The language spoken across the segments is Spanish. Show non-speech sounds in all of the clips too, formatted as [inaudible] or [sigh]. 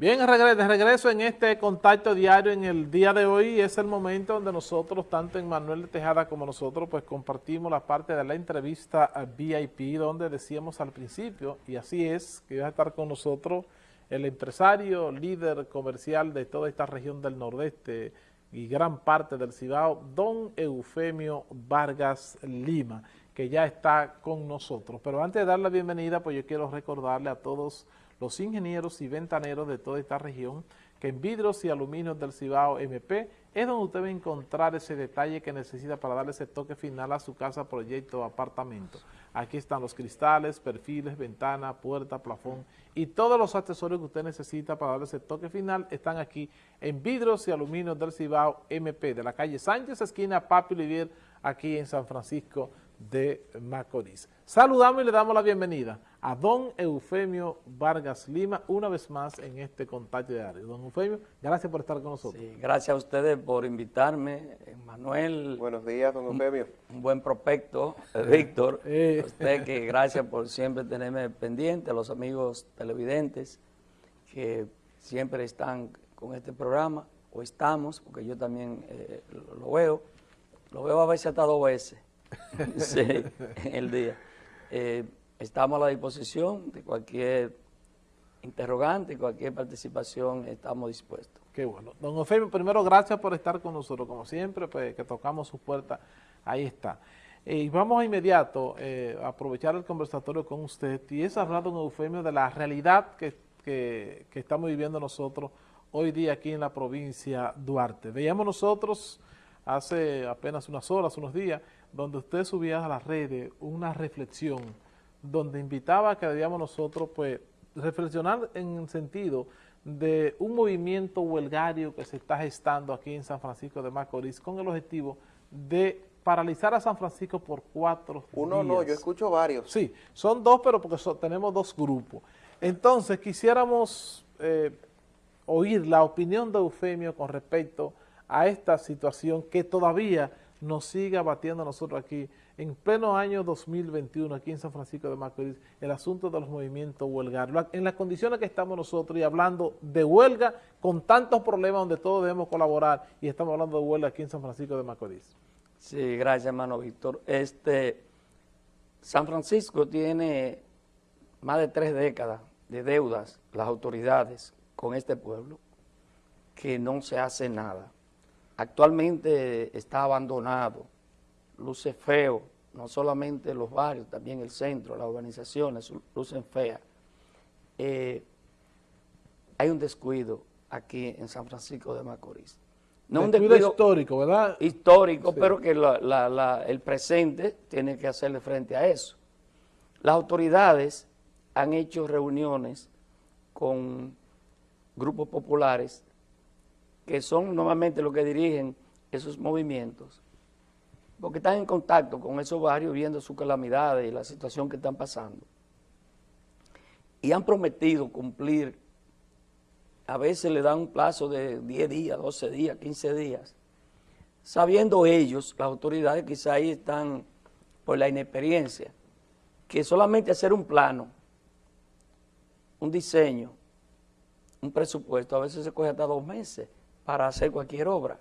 Bien, de regreso en este contacto diario en el día de hoy es el momento donde nosotros, tanto en Manuel de Tejada como nosotros, pues compartimos la parte de la entrevista VIP donde decíamos al principio, y así es, que iba a estar con nosotros el empresario, líder comercial de toda esta región del nordeste y gran parte del Cibao, don Eufemio Vargas Lima, que ya está con nosotros. Pero antes de dar la bienvenida, pues yo quiero recordarle a todos los ingenieros y ventaneros de toda esta región, que en vidrios y aluminios del Cibao MP es donde usted va a encontrar ese detalle que necesita para darle ese toque final a su casa, proyecto o apartamento. Aquí están los cristales, perfiles, ventana, puerta, plafón y todos los accesorios que usted necesita para darle ese toque final están aquí en vidrios y aluminios del Cibao MP, de la calle Sánchez, esquina Papi Olivier, aquí en San Francisco de Macorís. Saludamos y le damos la bienvenida a don Eufemio Vargas Lima, una vez más en este contacto diario. Don Eufemio, gracias por estar con nosotros. Sí, gracias a ustedes por invitarme, Manuel. Buenos días, don Eufemio. Un, buen prospecto, eh, Víctor. [laughs] Eh. Usted que gracias por siempre tenerme pendiente, a los amigos televidentes que siempre están con este programa, o estamos, porque yo también eh, lo veo, lo veo a veces hasta dos veces, [laughs] sí, en el día. Estamos a la disposición de cualquier interrogante, cualquier participación, estamos dispuestos. Qué bueno. Don Eufemio, primero gracias por estar con nosotros, como siempre, pues que tocamos su puerta, ahí está. Eh, y vamos a inmediato eh, aprovechar el conversatorio con usted y es hablar, don Eufemio, de la realidad que, que, que estamos viviendo nosotros hoy día aquí en la provincia Duarte. Veíamos nosotros hace apenas unas horas, unos días, donde usted subía a las redes una reflexión donde invitaba a que debíamos nosotros pues reflexionar en el sentido de un movimiento huelgario que se está gestando aquí en San Francisco de Macorís con el objetivo de paralizar a San Francisco por cuatro Uno no, yo escucho varios. Sí, son dos, pero porque tenemos dos grupos. Entonces, quisiéramos eh, oír la opinión de Eufemio con respecto a esta situación que todavía nos sigue abatiendo a nosotros aquí en pleno año 2021 aquí en San Francisco de Macorís el asunto de los movimientos huelgarios, en las condiciones que estamos nosotros y hablando de huelga con tantos problemas donde todos debemos colaborar y estamos hablando de huelga aquí en San Francisco de Macorís. Sí, gracias hermano Víctor. Este, San Francisco tiene más de tres décadas de deudas, las autoridades con este pueblo, que no se hace nada. Actualmente está abandonado, luce feo, no solamente los barrios, también el centro, las urbanizaciones lucen feas. Eh, hay un descuido aquí en San Francisco de Macorís. No un descuido histórico, ¿verdad? Histórico, pero que el presente tiene que hacerle frente a eso. Las autoridades han hecho reuniones con grupos populares que son normalmente los que dirigen esos movimientos porque están en contacto con esos barrios viendo sus calamidades y la situación que están pasando. Y han prometido cumplir, a veces le dan un plazo de 10 días, 12 días, 15 días, sabiendo ellos, las autoridades quizá ahí están por la inexperiencia, que solamente hacer un plano, un diseño, un presupuesto, a veces se coge hasta dos meses para hacer cualquier obra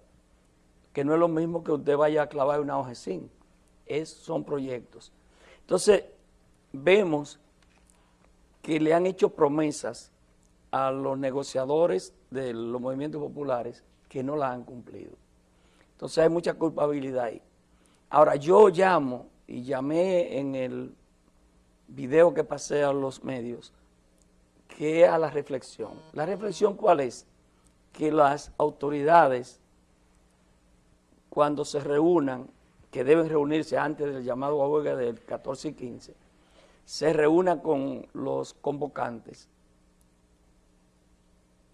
que no es lo mismo que usted vaya a clavar una hoja es, son proyectos. Entonces, vemos que le han hecho promesas a los negociadores de los movimientos populares que no la han cumplido. Entonces hay mucha culpabilidad ahí. Ahora, yo llamo y llamé en el video que pasé a los medios, que a la reflexión. ¿La reflexión cuál es? Que las autoridades cuando se reúnan, que deben reunirse antes del llamado a huelga del 14 y 15, se reúnan con los convocantes,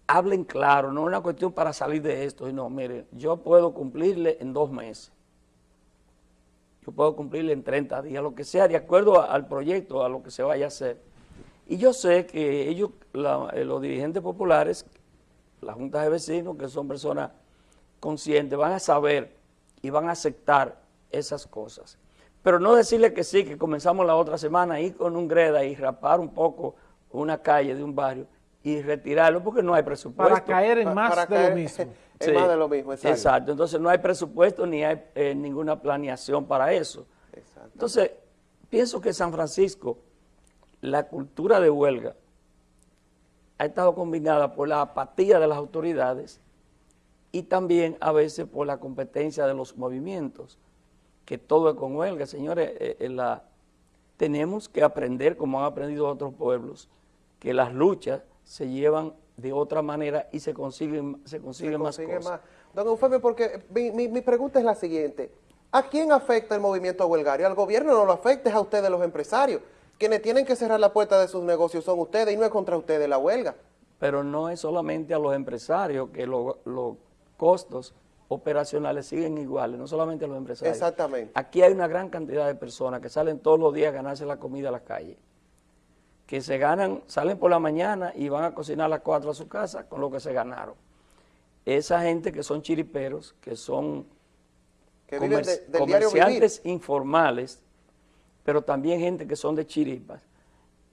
hablen claro, no es una cuestión para salir de esto, no, mire, yo puedo cumplirle en dos meses, yo puedo cumplirle en 30 días, lo que sea, de acuerdo al proyecto, a lo que se vaya a hacer. Y yo sé que ellos, eh, los dirigentes populares, la Junta de Vecinos, que son personas conscientes, van a saber y van a aceptar esas cosas. Pero no decirle que sí, que comenzamos la otra semana, ir con un greda y rapar un poco una calle de un barrio y retirarlo porque no hay presupuesto. Para caer en más de lo mismo. [laughs] en más de lo mismo, exacto. exacto. Entonces no hay presupuesto ni hay eh, ninguna planeación para eso. Entonces, pienso que San Francisco, la cultura de huelga ha estado combinada por la apatía de las autoridades y también a veces por la competencia de los movimientos, que todo es con huelga. Señores, eh, eh, la, tenemos que aprender, como han aprendido otros pueblos, que las luchas se llevan de otra manera y se consiguen, se consiguen más cosas. Don Eufemio, porque mi, mi, pregunta es la siguiente. ¿A quién afecta el movimiento huelgario? Al gobierno no lo afecta, es a ustedes los empresarios. Quienes tienen que cerrar la puerta de sus negocios son ustedes y no es contra ustedes la huelga. Pero no es solamente a los empresarios que los costos operacionales siguen iguales, no solamente a los empresarios. Exactamente. Aquí hay una gran cantidad de personas que salen todos los días a ganarse la comida a la calle que se ganan, salen por la mañana y van a cocinar a las 4 a su casa con lo que se ganaron. Esa gente que son chiriperos, que son comerciantes informales, pero también gente que son de chiripas,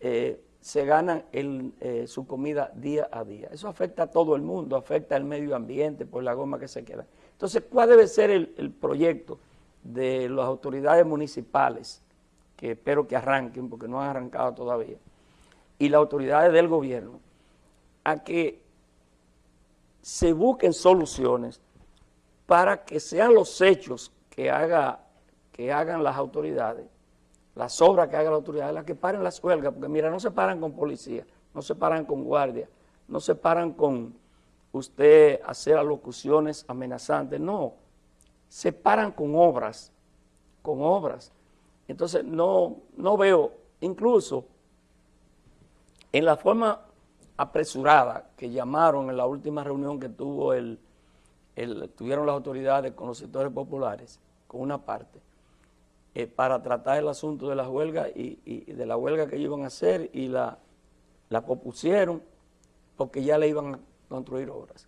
eh, se ganan eh, su comida día a día. Eso afecta a todo el mundo, afecta al medio ambiente por la goma que se queda. Entonces, ¿cuál debe ser el, proyecto de las autoridades municipales, que espero que arranquen, porque no han arrancado todavía? y las autoridades del gobierno a que se busquen soluciones para que sean los hechos que, haga, que hagan las autoridades, las obras que hagan las autoridades, las que paren las huelgas, porque mira, no se paran con policía, no se paran con guardia, no se paran con usted hacer alocuciones amenazantes, no, se paran con obras, con obras. Entonces no, no veo, incluso en la forma apresurada que llamaron en la última reunión que tuvo el, tuvieron las autoridades con los sectores populares, con una parte, eh, para tratar el asunto de la huelga y, de la huelga que iban a hacer y la, la propusieron porque ya le iban a construir obras.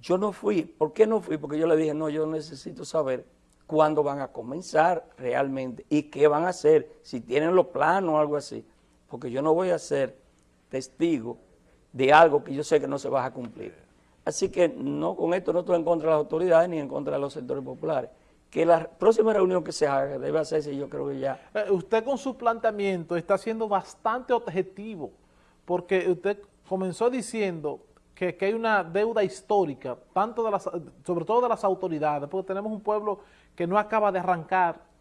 Yo no fui. ¿Por qué no fui? Porque yo le dije, no, yo necesito saber cuándo van a comenzar realmente y qué van a hacer, si tienen los planos o algo así. Porque yo no voy a hacer testigo de algo que yo sé que no se va a cumplir. Así que no con esto no estoy en contra de las autoridades ni en contra de los sectores populares. Que la próxima reunión que se haga debe hacerse, yo creo que ya... Eh, usted con su planteamiento está siendo bastante objetivo, porque usted comenzó diciendo que, que, hay una deuda histórica, tanto de las, sobre todo de las autoridades, porque tenemos un pueblo que no acaba de arrancar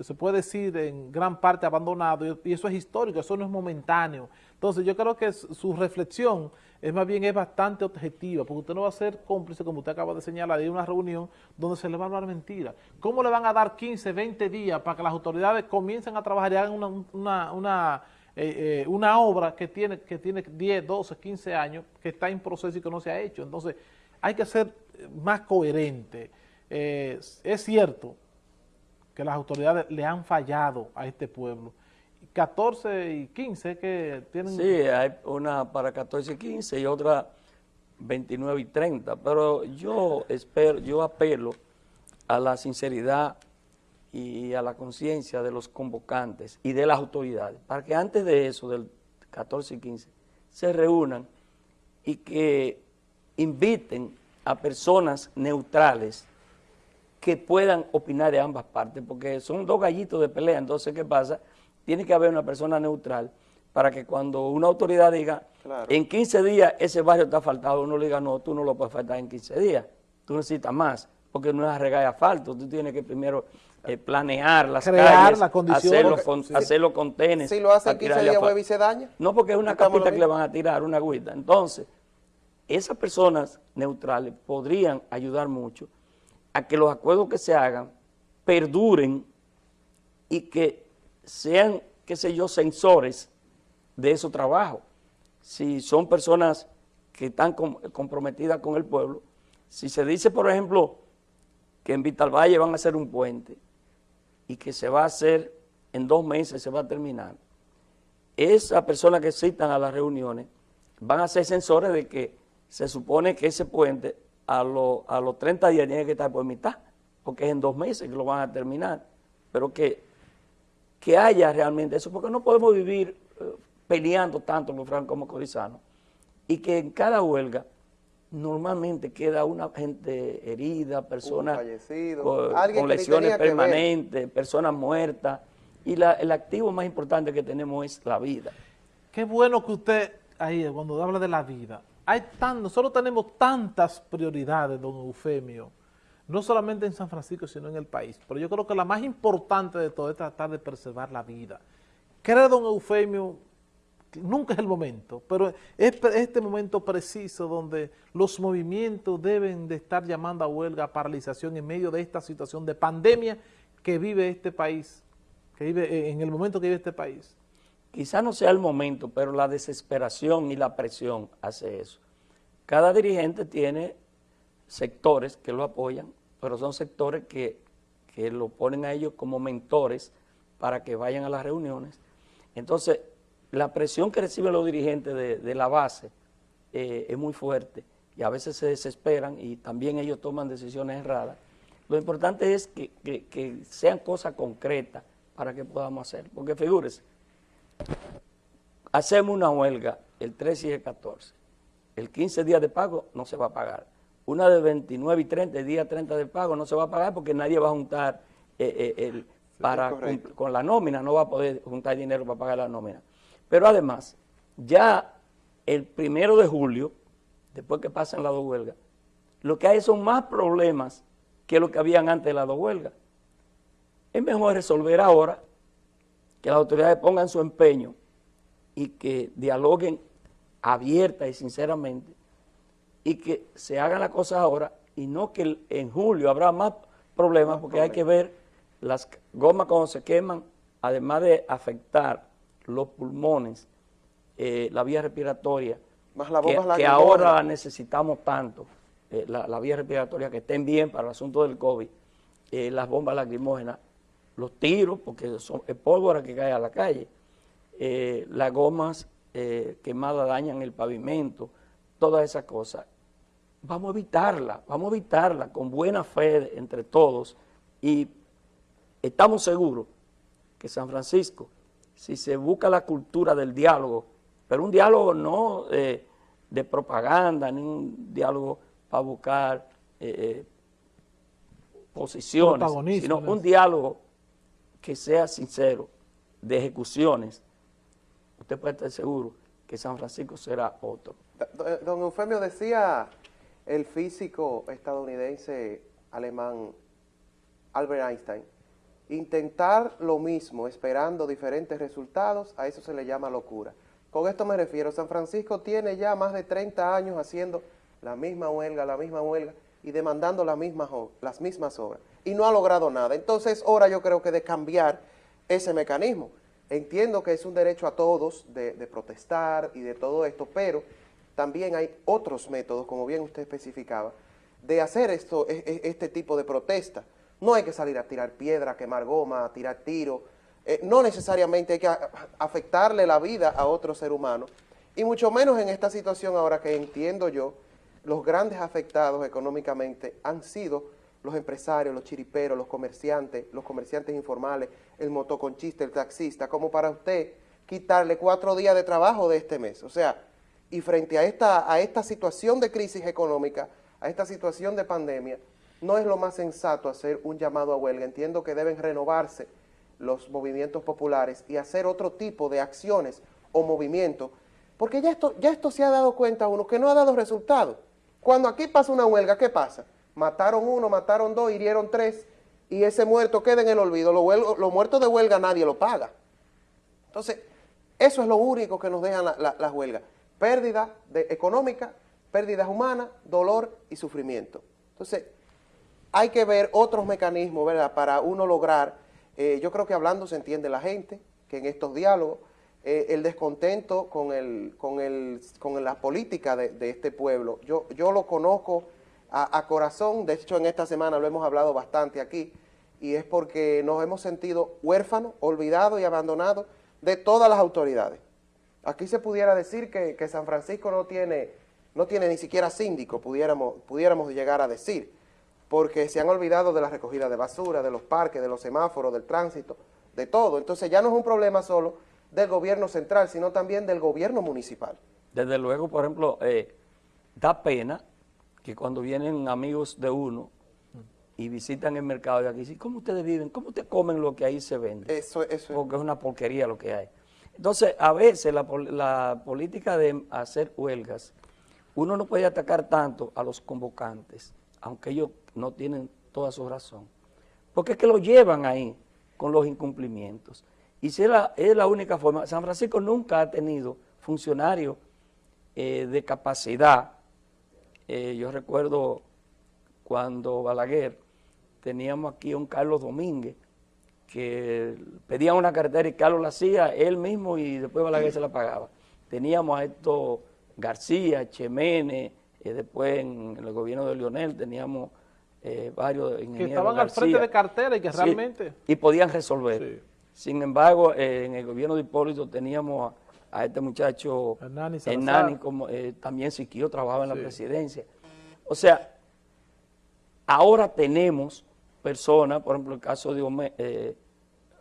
se puede decir en gran parte abandonado y eso es histórico, eso no es momentáneo. Entonces yo creo que su reflexión es más bien es bastante objetiva, porque usted no va a ser cómplice, como usted acaba de señalar, de una reunión donde se le va a hablar mentira. ¿Cómo le van a dar 15, 20 días para que las autoridades comiencen a trabajar y hagan una, una, eh, eh, una, obra que tiene, que tiene 10, 12, 15 años, que está en proceso y que no se ha hecho? Entonces hay que ser más coherente. Eh, es cierto, que las autoridades le han fallado a este pueblo. 14 y 15 que tienen... Sí, hay una para 14 y 15 y otra 29 y 30, pero yo espero, yo apelo a la sinceridad y a la conciencia de los convocantes y de las autoridades, para que antes de eso, del 14 y 15, se reúnan y que inviten a personas neutrales que puedan opinar de ambas partes, porque son dos gallitos de pelea, entonces, ¿qué pasa? Tiene que haber una persona neutral para que cuando una autoridad diga, en 15 días ese barrio está faltado, uno le diga, no, tú no lo puedes faltar en 15 días, tú necesitas más, porque no es arreglar asfalto, tú tienes que primero eh, planear las Crear la condición, hacerlo, con, tenis. Si lo hacen 15 días, vuelve y se daña. No, porque es una capita que le van a tirar, una agüita. Entonces, esas personas neutrales podrían ayudar mucho a que los acuerdos que se hagan perduren y que sean, qué sé yo, sensores de esos trabajos. Si son personas que están comprometidas con el pueblo, si se dice, por ejemplo, que en Vitalvalle van a hacer un puente y que se va a hacer en dos meses, se va a terminar, esas personas que citan a las reuniones van a ser sensores de que se supone que ese puente a, a los 30 días tiene que estar por mitad, porque es en dos meses que lo van a terminar, pero que, que haya realmente eso, porque no podemos vivir eh, peleando tanto los francos como corizanos y que en cada huelga normalmente queda una gente herida, personas con, con lesiones permanentes, personas muertas, y la, el activo más importante que tenemos es la vida. Qué bueno que usted, ahí cuando habla de la vida, hay tan, nosotros tenemos tantas prioridades, don Eufemio, no solamente en San Francisco, sino en el país, pero yo creo que la más importante de todo es tratar de preservar la vida. Creo, don Eufemio, nunca es el momento, pero es este momento preciso donde los movimientos deben de estar llamando a huelga, a paralización en medio de esta situación de pandemia que vive este país que vive eh, en el momento que vive este país? Quizá no sea el momento, pero la desesperación y la presión hace eso. Cada dirigente tiene sectores que lo apoyan, pero son sectores que, lo ponen a ellos como mentores para que vayan a las reuniones. Entonces, la presión que reciben los dirigentes de, la base eh, es muy fuerte y a veces se desesperan y también ellos toman decisiones erradas. Lo importante es que, que sean cosas concretas, para que podamos hacer. Porque figúrese, hacemos una huelga el 13 y el 14. El 15 días de pago no se va a pagar. Una de 29 y 30, el día 30 de pago no se va a pagar porque nadie va a juntar eh, eh, el, para con, la nómina, no va a poder juntar dinero para pagar la nómina. Pero además, ya el primero de julio, después que pasen las dos huelgas, lo que hay son más problemas que lo que habían antes de las dos huelgas. Es mejor resolver ahora, que las autoridades pongan su empeño y que dialoguen abierta y sinceramente y que se hagan las cosas ahora y no que en julio habrá más problemas porque hay que ver las gomas cuando se queman, además de afectar los pulmones, eh, la vía respiratoria, que, ahora necesitamos tanto, eh, la, vía respiratoria que estén bien para el asunto del COVID, eh, las bombas lacrimógenas, los tiros, porque son, es pólvora que cae a la calle, eh, las gomas eh, quemadas dañan el pavimento, todas esas cosas. Vamos a evitarla, vamos a evitarla con buena fe entre todos y estamos seguros que San Francisco, si se busca la cultura del diálogo, pero un diálogo no eh, de propaganda, ni un diálogo para buscar posiciones, sino un diálogo que sea sincero de ejecuciones, usted puede estar seguro que San Francisco será otro. Don Eufemio decía el físico estadounidense alemán Albert Einstein, intentar lo mismo esperando diferentes resultados, a eso se le llama locura. Con esto me refiero, San Francisco tiene ya más de 30 años haciendo la misma huelga, la misma huelga y demandando las mismas, las mismas obras y no ha logrado nada. Entonces, ahora yo creo que de cambiar ese mecanismo. Entiendo que es un derecho a todos de, protestar y de todo esto, pero también hay otros métodos, como bien usted especificaba, de hacer esto, e, e, este tipo de protesta. No hay que salir a tirar piedra, a quemar goma, a tirar tiro. Eh, no necesariamente hay que afectarle la vida a otro ser humano. Y mucho menos en esta situación ahora que entiendo yo, los grandes afectados económicamente han sido los empresarios, los chiriperos, los comerciantes, los comerciantes informales, el motoconchista, el taxista, como para usted quitarle cuatro días de trabajo de este mes. O sea, y frente a esta, a esta situación de crisis económica, a esta situación de pandemia, no es lo más sensato hacer un llamado a huelga. Entiendo que deben renovarse los movimientos populares y hacer otro tipo de acciones o movimientos, porque ya esto, ya esto se ha dado cuenta uno que no ha dado resultado. Cuando aquí pasa una huelga, ¿qué pasa? Mataron uno, mataron dos, hirieron tres, y ese muerto queda en el olvido. Los muertos de huelga nadie lo paga. Entonces, eso es lo único que nos dejan las huelgas. Pérdida de, económica, pérdidas humanas, dolor y sufrimiento. Entonces, hay que ver otros mecanismos, ¿verdad?, para uno lograr, eh, yo creo que hablando se entiende la gente, que en estos diálogos, eh, el descontento con, el, con, el, con la política de, de este pueblo, yo, yo lo conozco a, corazón, de hecho en esta semana lo hemos hablado bastante aquí, y es porque nos hemos sentido huérfanos, olvidados y abandonados de todas las autoridades. Aquí se pudiera decir que, San Francisco no tiene, no tiene ni siquiera síndico, pudiéramos, pudiéramos llegar a decir, porque se han olvidado de la recogida de basura, de los parques, de los semáforos, del tránsito, de todo. Entonces ya no es un problema solo del gobierno central, sino también del gobierno municipal. Desde luego, por ejemplo, eh, da pena que cuando vienen amigos de uno y visitan el mercado de aquí, dicen, ¿cómo ustedes viven? ¿Cómo ustedes comen lo que ahí se vende? Eso, eso. Porque es una porquería lo que hay. Entonces, a veces la, pol- la política de hacer huelgas, uno no puede atacar tanto a los convocantes, aunque ellos no tienen toda su razón. Porque es que lo llevan ahí con los incumplimientos. Y si es la, es la única forma, San Francisco nunca ha tenido funcionarios eh, de capacidad. Eh, yo recuerdo cuando Balaguer teníamos aquí a un Carlos Domínguez que pedía una carretera y Carlos la hacía él mismo y después Balaguer se la pagaba. Teníamos a estos García, Chemene, eh, después en, el gobierno de Lionel teníamos eh, varios Que ingenieros estaban al frente de cartera y que Sí, realmente... y podían resolver. Sí. Sin embargo, eh, en el gobierno de Hipólito teníamos a, este muchacho Hernani Salazar. Hernani, como eh, también Siquio trabajaba en Sí. la presidencia. O sea, ahora tenemos personas, por ejemplo, el caso de Home- eh,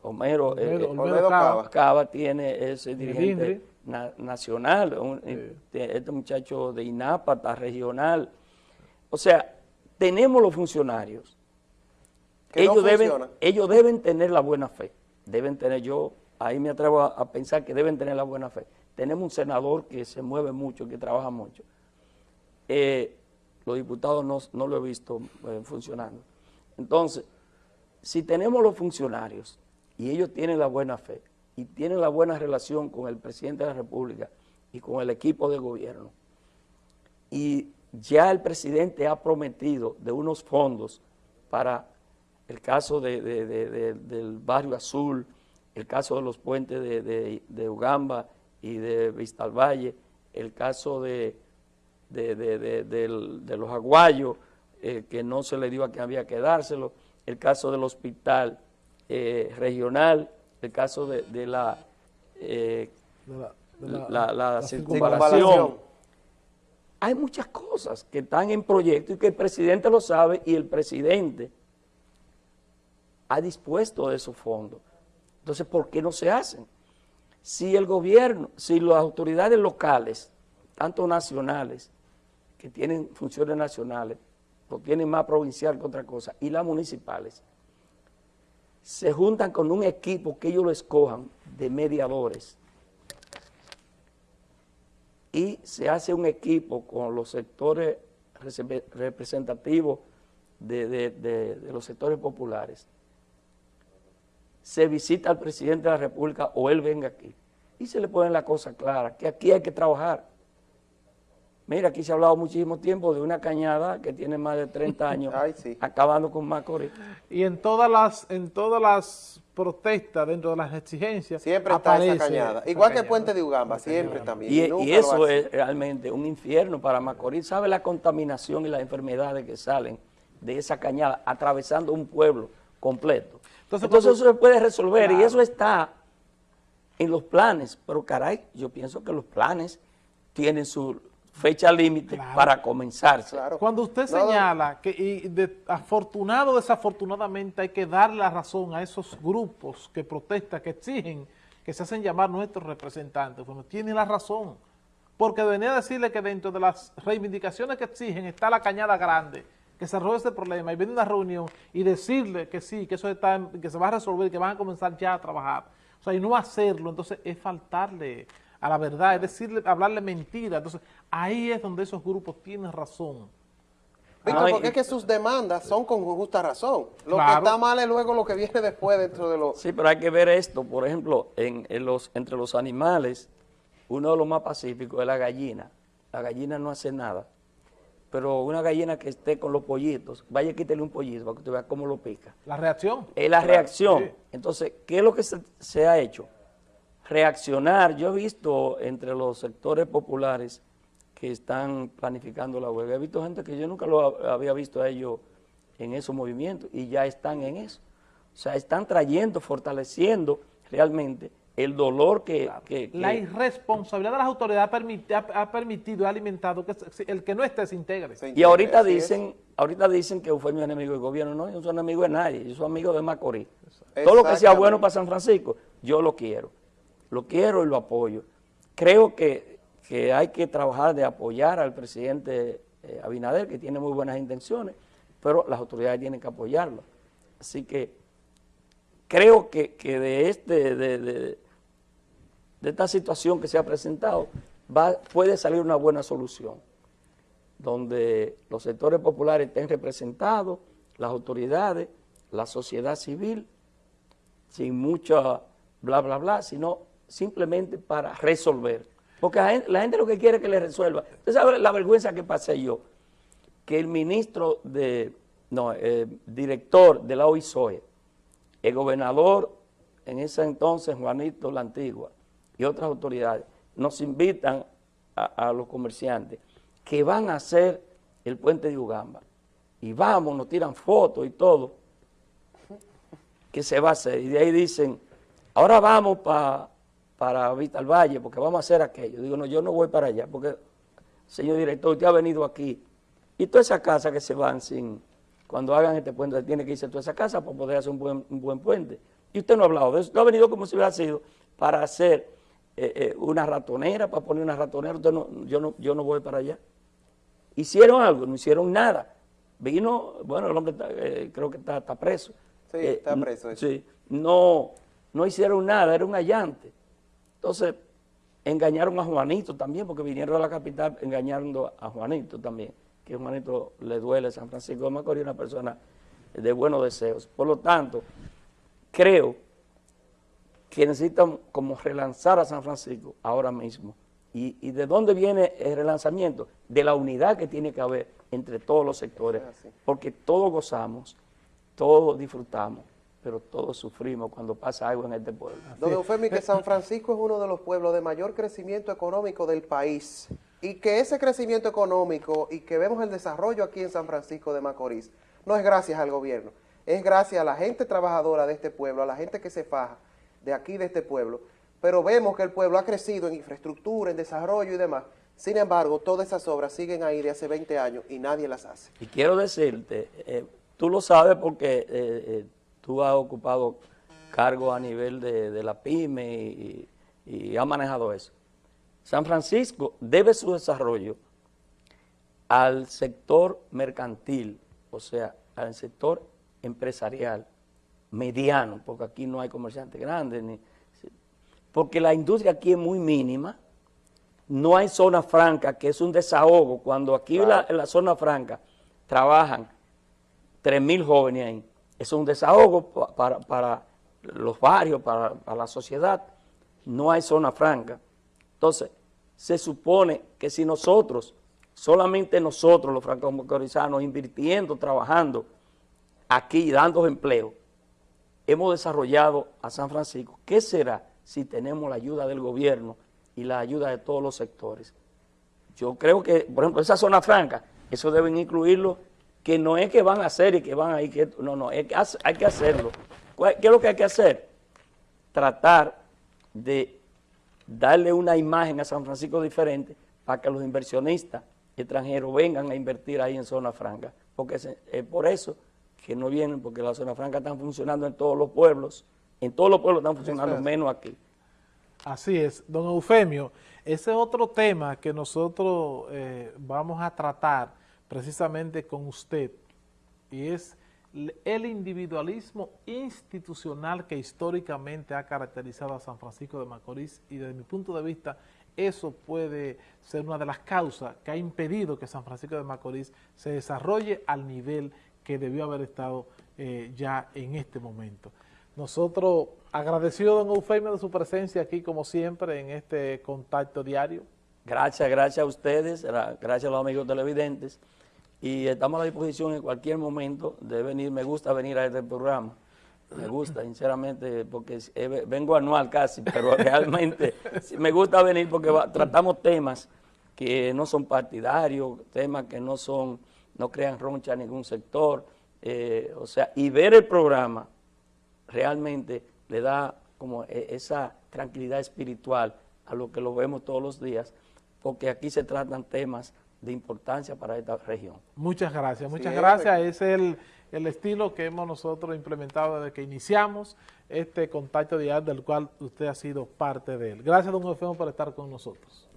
Homero, eh, Olmedo- eh, Olmedo Cava. Tiene ese dirigente na- nacional, un- eh, este muchacho de INAPATA regional. O sea, tenemos los funcionarios Que no ellos, deben, ellos deben tener la buena fe. Deben tener, yo ahí me atrevo a, pensar que deben tener la buena fe. Tenemos un senador que se mueve mucho, que trabaja mucho. Eh, los diputados no, no lo he visto eh, funcionando. Entonces, si tenemos los funcionarios y ellos tienen la buena fe y tienen la buena relación con el presidente de la República y con el equipo de gobierno, y ya el presidente ha prometido de unos fondos para el caso de- de- de- de- del barrio azul, el caso de los puentes de, de- de Ugamba y de Vista al Valle, el caso de, de- los aguayos, eh, que no se le dio a que había que dárselo, el caso del hospital eh, regional, el caso de, la, eh, la, la- la la circunvalación. circunvalación. Hay muchas cosas que están en proyecto y que el presidente lo sabe y el presidente ha dispuesto de esos fondos. Entonces, ¿por qué no se hacen? Si el gobierno, si las autoridades locales, tanto nacionales, que tienen funciones nacionales, lo tienen más provincial que otra cosa, y las municipales, se juntan con un equipo que ellos lo escojan de mediadores y se hace un equipo con los sectores rese- representativos de- de los sectores populares. Se visita al presidente de la República o él venga aquí y se le ponen la cosa clara, que aquí hay que trabajar. Mira, aquí se ha hablado muchísimo tiempo de una cañada que tiene más de 30 [laughs] años Ay, sí. acabando con Macorís. Y en todas las en todas las protestas, dentro de las exigencias, Siempre está aparece esa cañada. esa Igual que el puente de Ugamba, siempre también. Y, nunca y eso es realmente un infierno para Macorís. ¿Sabe la contaminación y las enfermedades que salen de esa cañada atravesando un pueblo completo? Entonces, eso se puede resolver y eso está en los planes. Pero caray, yo pienso que los planes tienen su fecha límite Claro. para comenzarse. Claro. Cuando usted señala que y de- afortunado o desafortunadamente hay que darle la razón a esos grupos que protestan, que exigen, que se hacen llamar nuestros representantes, bueno, tiene la razón. Porque venía a decirle que dentro de las reivindicaciones que exigen está la cañada grande, que se arroje ese problema y viene una reunión y decirle que sí, que eso está, en- que se va a resolver, que van a comenzar ya a trabajar. O sea, y no hacerlo, entonces es faltarle a la verdad, es decirle, hablarle mentira. Entonces, ahí es donde esos grupos tienen razón. Víctor, Ay, porque es que sus demandas son con justa razón. Lo Claro. que está mal es luego lo que viene después dentro de los... Sí, pero hay que ver esto. Por ejemplo, en, en los, entre los animales, uno de los más pacíficos es la gallina. La gallina no hace nada. Pero una gallina que esté con los pollitos, vaya quítale un pollito para que usted vea cómo lo pica. La reacción. Es la reacción. sí. Entonces, ¿qué es lo que se, se ha hecho? Reaccionar. Yo he visto entre los sectores populares que están planificando la huelga, he visto gente que yo nunca lo ha- había visto a ellos en esos movimientos y ya están en eso. O sea, están trayendo, fortaleciendo realmente el dolor que... que- La que- irresponsabilidad de las autoridades ha, permiti- ha- ha permitido y ha alimentado que el que no esté se integre. Y ahorita es. dicen, ahorita dicen que Eufemio es enemigo del gobierno. No, yo no soy enemigo de nadie, yo soy amigo de Macorís. Todo lo que sea bueno para San Francisco, yo lo quiero. Lo quiero y lo apoyo. Creo que que hay que trabajar de apoyar al presidente eh, Abinader, que tiene muy buenas intenciones, pero las autoridades tienen que apoyarlo. Así que creo que, de, este, de, esta situación que se ha presentado va, puede salir una buena solución, donde los sectores populares estén representados, las autoridades, la sociedad civil, sin mucha bla, bla, bla, sino simplemente para resolver. Porque la gente, lo que quiere es que le resuelva. Usted sabe la vergüenza que pasé yo, que el ministro de, no, eh, director de la OISOE, el gobernador en ese entonces, Juanito la Antigua, y otras autoridades, nos invitan a, los comerciantes que van a hacer el puente de Ugamba. Y vamos, nos tiran fotos y todo, que se va a hacer. Y de ahí dicen, ahora vamos para para Vital Valle, porque vamos a hacer aquello. Digo, no, yo no voy para allá, porque, señor director, usted ha venido aquí, y toda esa casa que se van sin, cuando hagan este puente, tiene que irse toda esa casa para poder hacer un buen, un buen puente. Y usted no ha hablado de eso, no ha venido como si hubiera sido para hacer eh, eh, una ratonera, para poner una ratonera, no, yo, no, yo no voy para allá. Hicieron algo, no hicieron nada. Vino, bueno, el hombre eh, creo que está, preso. Sí, está preso. Sí, no, no hicieron nada, era un allante. Entonces, engañaron a Juanito también, porque vinieron a la capital engañando a Juanito también, que Juanito le duele San Francisco de Macorís, una persona de buenos deseos. Por lo tanto, creo que necesitan como relanzar a San Francisco ahora mismo. ¿Y, ¿Y, de dónde viene el relanzamiento? De la unidad que tiene que haber entre todos los sectores, porque todos gozamos, todos disfrutamos pero todos sufrimos cuando pasa algo en este pueblo. Don Eufemi, que San Francisco es uno de los pueblos de mayor crecimiento económico del país y que ese crecimiento económico y que vemos el desarrollo aquí en San Francisco de Macorís no es gracias al gobierno, es gracias a la gente trabajadora de este pueblo, a la gente que se faja de aquí, de este pueblo, pero vemos que el pueblo ha crecido en infraestructura, en desarrollo y demás, sin embargo, todas esas obras siguen ahí de hace 20 años y nadie las hace. Y quiero decirte, eh, tú lo sabes porque... Eh, eh, tú has ocupado cargo a nivel de, la pyme y, y has manejado eso. San Francisco debe su desarrollo al sector mercantil, o sea, al sector empresarial mediano, porque aquí no hay comerciantes grandes, ni, porque la industria aquí es muy mínima, no hay zona franca, que es un desahogo, cuando aquí en, la, zona franca trabajan 3.000 jóvenes ahí, es un desahogo para, los barrios, para, la sociedad. No hay zona franca. Entonces, se supone que si nosotros, solamente nosotros los franco-macorizanos, invirtiendo, trabajando aquí, dando empleo, hemos desarrollado a San Francisco, ¿qué será si tenemos la ayuda del gobierno y la ayuda de todos los sectores? Yo creo que, por ejemplo, esa zona franca, eso deben incluirlo que no es que van a hacer y que van a ir, no, no, hay que hacerlo. ¿Qué es lo que hay que hacer? Tratar de darle una imagen a San Francisco diferente para que los inversionistas extranjeros vengan a invertir ahí en zona franca, porque es, por eso que no vienen, porque las zonas francas están funcionando en todos los pueblos, en todos los pueblos están funcionando, menos aquí. Así es, don Eufemio, ese otro tema que nosotros eh, vamos a tratar precisamente con usted y es el individualismo institucional que históricamente ha caracterizado a San Francisco de Macorís y desde mi punto de vista eso puede ser una de las causas que ha impedido que San Francisco de Macorís se desarrolle al nivel que debió haber estado eh, ya en este momento. Nosotros, agradecido don Eufemio de su presencia aquí como siempre en este contacto diario. Gracias, gracias a ustedes, gracias a los amigos televidentes y estamos a la disposición en cualquier momento de venir. Me gusta venir a este programa, me gusta, sinceramente, porque vengo anual casi, pero [laughs] realmente me gusta venir porque tratamos temas que no son partidarios, temas que no son, no crean roncha a ningún sector, eh, o sea, y ver el programa realmente le da como e, esa tranquilidad espiritual a lo que lo vemos todos los días, porque aquí se tratan temas de importancia para esta región. Muchas gracias, muchas gracias. Es el, el, estilo que hemos nosotros implementado desde que iniciamos este contacto diario del cual usted ha sido parte de él. Gracias, don Eufemo, por estar con nosotros.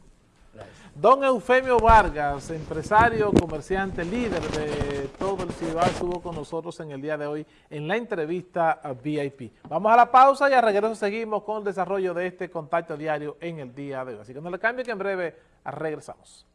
Don Eufemio Vargas, empresario, comerciante, líder de todo el Cibao, estuvo con nosotros en el día de hoy en la entrevista VIP. Vamos a la pausa y a regreso seguimos con el desarrollo de este contacto diario en el día de hoy. Así que no le cambie que en breve regresamos.